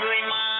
người my